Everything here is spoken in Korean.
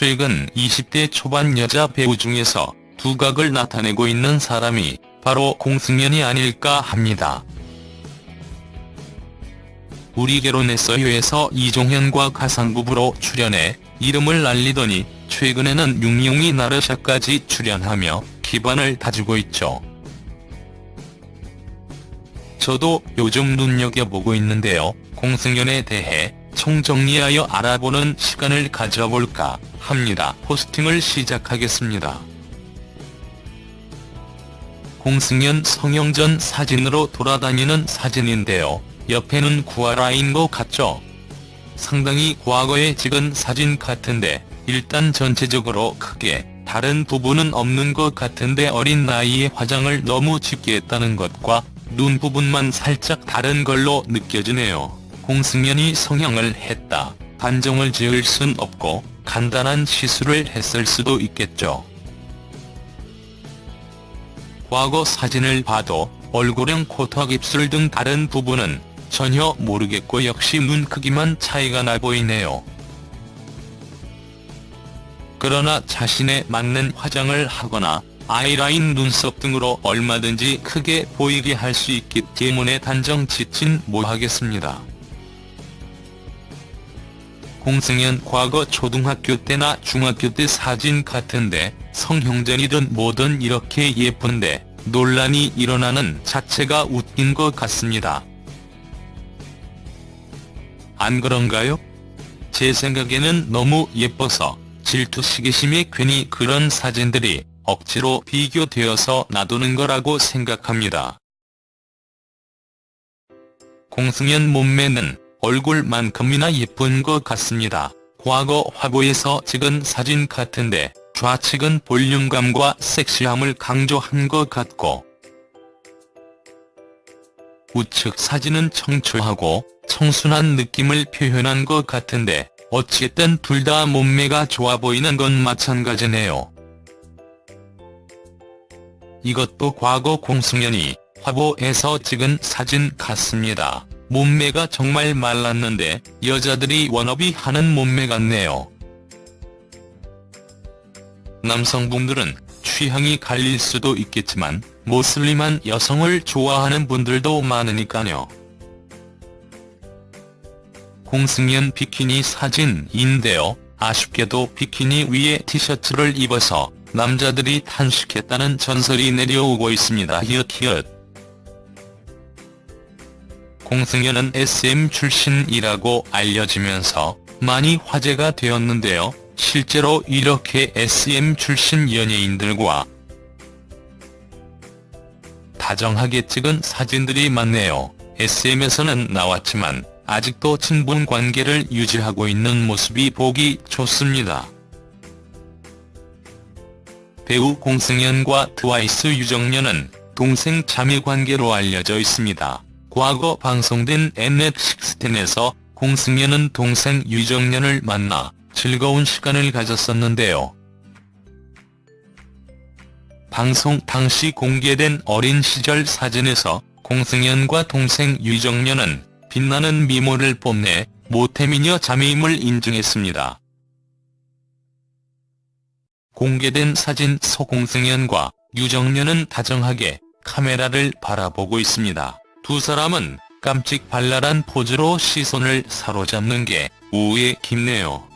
최근 20대 초반 여자 배우 중에서 두각을 나타내고 있는 사람이 바로 공승연이 아닐까 합니다. 우리 결혼했어요에서 이종현과 가상부부로 출연해 이름을 날리더니 최근에는 육룡이 나르샤까지 출연하며 기반을 다지고 있죠. 저도 요즘 눈여겨보고 있는데요. 공승연에 대해 총정리하여 알아보는 시간을 가져볼까 합니다. 포스팅을 시작하겠습니다. 공승연 성형전 사진으로 돌아다니는 사진인데요. 옆에는 구아라인 것 같죠? 상당히 과거에 찍은 사진 같은데 일단 전체적으로 크게 다른 부분은 없는 것 같은데 어린 나이에 화장을 너무 짙게 했다는 것과 눈 부분만 살짝 다른 걸로 느껴지네요. 공승연이 성형을 했다. 단정을 지을 순 없고 간단한 시술을 했을 수도 있겠죠. 과거 사진을 봐도 얼굴형 코턱 입술 등 다른 부분은 전혀 모르겠고 역시 눈 크기만 차이가 나 보이네요. 그러나 자신에 맞는 화장을 하거나 아이라인 눈썹 등으로 얼마든지 크게 보이게 할 수 있기 때문에 단정 짓진 못하겠습니다. 공승연 과거 초등학교 때나 중학교 때 사진 같은데 성형전이든 뭐든 이렇게 예쁜데 논란이 일어나는 자체가 웃긴 것 같습니다. 안 그런가요? 제 생각에는 너무 예뻐서 질투 시기심에 괜히 그런 사진들이 억지로 비교되어서 놔두는 거라고 생각합니다. 공승연 몸매는 얼굴만큼이나 예쁜 것 같습니다. 과거 화보에서 찍은 사진 같은데 좌측은 볼륨감과 섹시함을 강조한 것 같고 우측 사진은 청초하고 청순한 느낌을 표현한 것 같은데 어쨌든 둘 다 몸매가 좋아 보이는 건 마찬가지네요. 이것도 과거 공승연이 화보에서 찍은 사진 같습니다. 몸매가 정말 말랐는데 여자들이 워너비 하는 몸매 같네요. 남성분들은 취향이 갈릴 수도 있겠지만 모슬림한 여성을 좋아하는 분들도 많으니까요. 공승연 비키니 사진인데요. 아쉽게도 비키니 위에 티셔츠를 입어서 남자들이 탄식했다는 전설이 내려오고 있습니다. 히읗히읗. 공승연은 SM 출신이라고 알려지면서 많이 화제가 되었는데요. 실제로 이렇게 SM 출신 연예인들과 다정하게 찍은 사진들이 많네요. SM에서는 나왔지만 아직도 친분 관계를 유지하고 있는 모습이 보기 좋습니다. 배우 공승연과 트와이스 유정연은 동생 자매 관계로 알려져 있습니다. 과거 방송된 Mnet16에서 공승연은 동생 유정연을 만나 즐거운 시간을 가졌었는데요. 방송 당시 공개된 어린 시절 사진에서 공승연과 동생 유정연은 빛나는 미모를 뽐내 모태미녀 자매임을 인증했습니다. 공개된 사진 속 공승연과 유정연은 다정하게 카메라를 바라보고 있습니다. 두 사람은 깜찍 발랄한 포즈로 시선을 사로잡는 게 우애 깊네요.